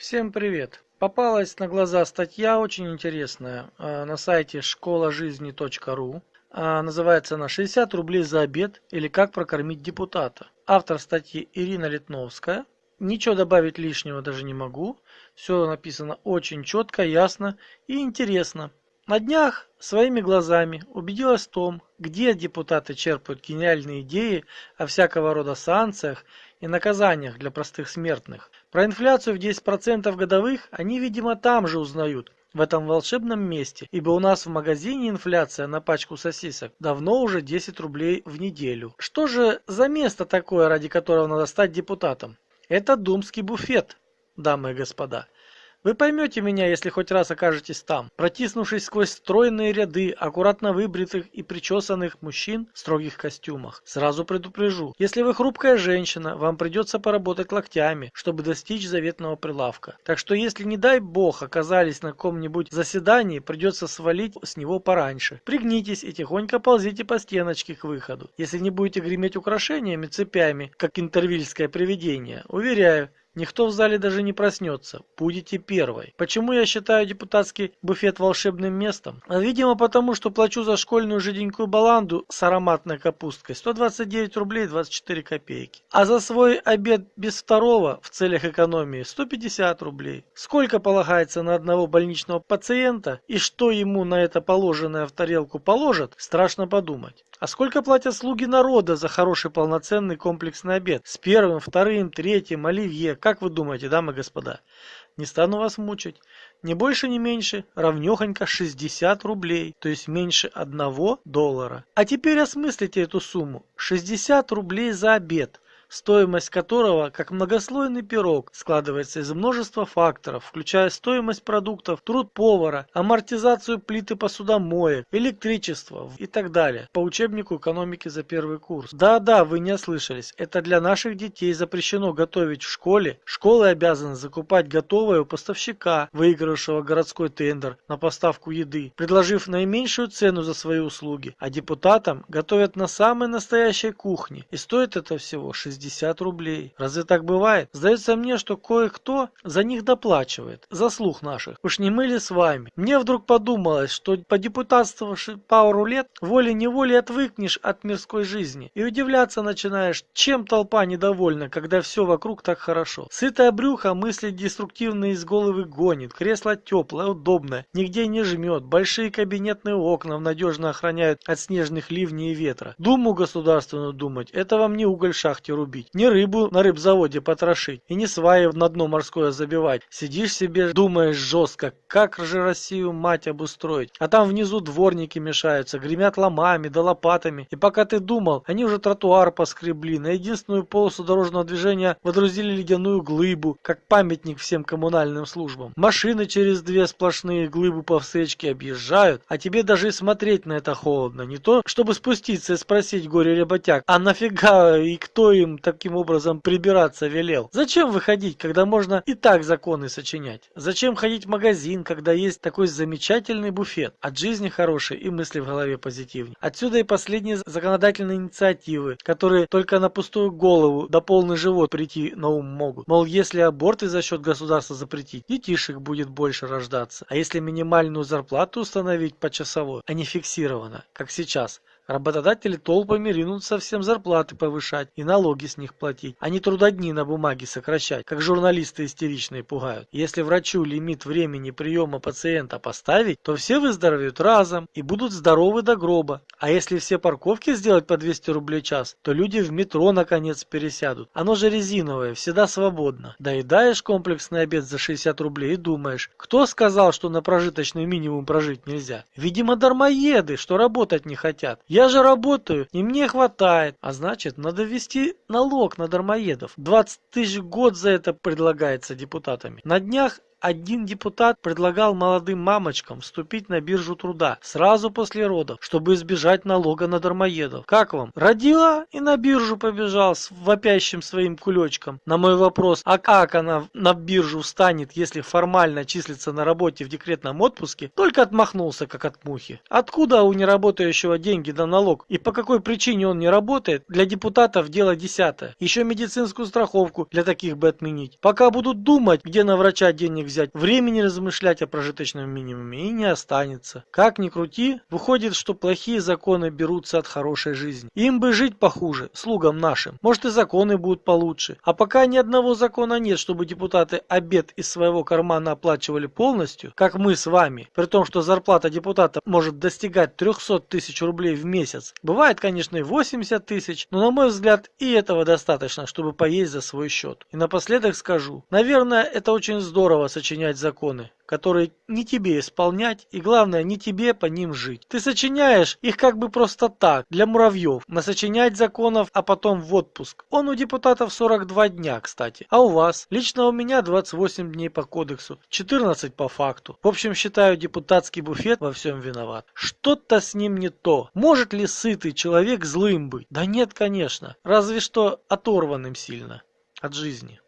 Всем привет! Попалась на глаза статья очень интересная э, на сайте школажизни.ру. Э, называется она «60 рублей за обед или как прокормить депутата». Автор статьи Ирина Литновская. Ничего добавить лишнего даже не могу. Все написано очень четко, ясно и интересно. На днях своими глазами убедилась в том, где депутаты черпают гениальные идеи о всякого рода санкциях и наказаниях для простых смертных. Про инфляцию в 10% годовых они, видимо, там же узнают, в этом волшебном месте, ибо у нас в магазине инфляция на пачку сосисок давно уже 10 рублей в неделю. Что же за место такое, ради которого надо стать депутатом? Это думский буфет, дамы и господа. Вы поймете меня, если хоть раз окажетесь там, протиснувшись сквозь стройные ряды аккуратно выбритых и причесанных мужчин в строгих костюмах. Сразу предупрежу, если вы хрупкая женщина, вам придется поработать локтями, чтобы достичь заветного прилавка. Так что если, не дай бог, оказались на каком-нибудь заседании, придется свалить с него пораньше. Пригнитесь и тихонько ползите по стеночке к выходу. Если не будете греметь украшениями, цепями, как интервильское привидение, уверяю, Никто в зале даже не проснется. Будете первой. Почему я считаю депутатский буфет волшебным местом? Видимо, потому что плачу за школьную жиденькую баланду с ароматной капусткой 129 рублей 24 копейки. А за свой обед без второго в целях экономии 150 рублей. Сколько полагается на одного больничного пациента и что ему на это положенное в тарелку положат, страшно подумать. А сколько платят слуги народа за хороший полноценный комплексный обед? С первым, вторым, третьим, оливье. Как вы думаете, дамы и господа? Не стану вас мучить. Не больше, не меньше, равнехонько 60 рублей, то есть меньше одного доллара. А теперь осмыслите эту сумму. 60 рублей за обед стоимость которого, как многослойный пирог, складывается из множества факторов, включая стоимость продуктов, труд повара, амортизацию плиты посудомоек, электричество и так далее. По учебнику экономики за первый курс. Да-да, вы не ослышались. Это для наших детей запрещено готовить в школе. Школы обязаны закупать готовое у поставщика, выигравшего городской тендер на поставку еды, предложив наименьшую цену за свои услуги. А депутатам готовят на самой настоящей кухне. И стоит это всего 60 60 рублей. Разве так бывает? Сдается мне, что кое-кто за них доплачивает. За слух наших. Уж не мы ли с вами? Мне вдруг подумалось, что по депутатствовавши пару лет, волей-неволей отвыкнешь от мирской жизни. И удивляться начинаешь, чем толпа недовольна, когда все вокруг так хорошо. Сытое брюхо мысли деструктивные из головы гонит. Кресло теплое, удобное, нигде не жмет. Большие кабинетные окна надежно охраняют от снежных ливней и ветра. Думу государственную думать, это вам не уголь шахте рубить рубить, не рыбу на рыбзаводе потрошить и не сваи на дно морское забивать. Сидишь себе, думаешь жестко, как же Россию мать обустроить. А там внизу дворники мешаются, гремят ломами да лопатами. И пока ты думал, они уже тротуар поскребли, на единственную полосу дорожного движения водрузили ледяную глыбу, как памятник всем коммунальным службам. Машины через две сплошные глыбы по встречке объезжают, а тебе даже и смотреть на это холодно. Не то, чтобы спуститься и спросить горе-работяг, а нафига и кто им таким образом прибираться велел? Зачем выходить, когда можно и так законы сочинять? Зачем ходить в магазин, когда есть такой замечательный буфет? От жизни хорошие и мысли в голове позитивнее. Отсюда и последние законодательные инициативы, которые только на пустую голову да полный живот прийти на ум могут. Мол, если аборты за счет государства запретить, детишек будет больше рождаться. А если минимальную зарплату установить почасовой, а не фиксированно, как сейчас, Работодатели толпами ринутся всем зарплаты повышать и налоги с них платить, а не трудодни на бумаге сокращать, как журналисты истеричные пугают. Если врачу лимит времени приема пациента поставить, то все выздоровеют разом и будут здоровы до гроба. А если все парковки сделать по 200 рублей час, то люди в метро наконец пересядут. Оно же резиновое, всегда свободно. Доедаешь комплексный обед за 60 рублей и думаешь, кто сказал, что на прожиточный минимум прожить нельзя? Видимо, дармоеды, что работать не хотят. Я я же работаю, и мне хватает. А значит, надо ввести налог на дармоедов. 20 тысяч год за это предлагается депутатами. На днях один депутат предлагал молодым мамочкам вступить на биржу труда сразу после родов, чтобы избежать налога на дармоедов. Как вам? Родила и на биржу побежал с вопящим своим кулечком. На мой вопрос, а как она на биржу встанет, если формально числится на работе в декретном отпуске, только отмахнулся, как от мухи. Откуда у неработающего деньги на налог и по какой причине он не работает, для депутатов дело десятое. Еще медицинскую страховку для таких бы отменить. Пока будут думать, где на врача денег взять, времени размышлять о прожиточном минимуме и не останется. Как ни крути, выходит, что плохие законы берутся от хорошей жизни. Им бы жить похуже, слугам нашим. Может и законы будут получше. А пока ни одного закона нет, чтобы депутаты обед из своего кармана оплачивали полностью, как мы с вами, при том, что зарплата депутата может достигать 300 тысяч рублей в месяц. Бывает, конечно, и 80 тысяч, но на мой взгляд и этого достаточно, чтобы поесть за свой счет. И напоследок скажу, наверное, это очень здорово сочинять законы, которые не тебе исполнять и главное не тебе по ним жить. Ты сочиняешь их как бы просто так, для муравьев, насочинять законов, а потом в отпуск. Он у депутатов 42 дня, кстати. А у вас? Лично у меня 28 дней по кодексу, 14 по факту. В общем, считаю, депутатский буфет во всем виноват. Что-то с ним не то. Может ли сытый человек злым быть? Да нет, конечно. Разве что оторванным сильно от жизни.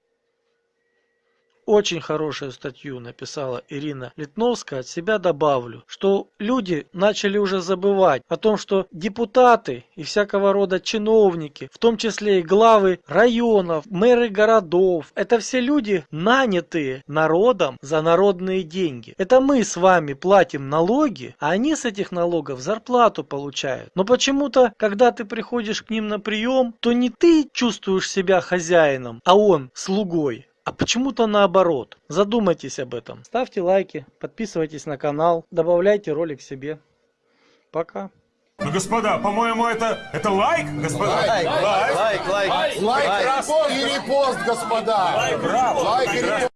Очень хорошую статью написала Ирина Литновская. От себя добавлю, что люди начали уже забывать о том, что депутаты и всякого рода чиновники, в том числе и главы районов, мэры городов, это все люди, нанятые народом за народные деньги. Это мы с вами платим налоги, а они с этих налогов зарплату получают. Но почему-то, когда ты приходишь к ним на прием, то не ты чувствуешь себя хозяином, а он слугой. А почему-то наоборот. Задумайтесь об этом. Ставьте лайки, подписывайтесь на канал, добавляйте ролик себе. Пока. Ну, господа, по-моему, это, это лайк, господа? Лайк, лайк, лайк, лайк, Лайк, репост, и репост, господа. Браво, Лайк и прекрасно. репост.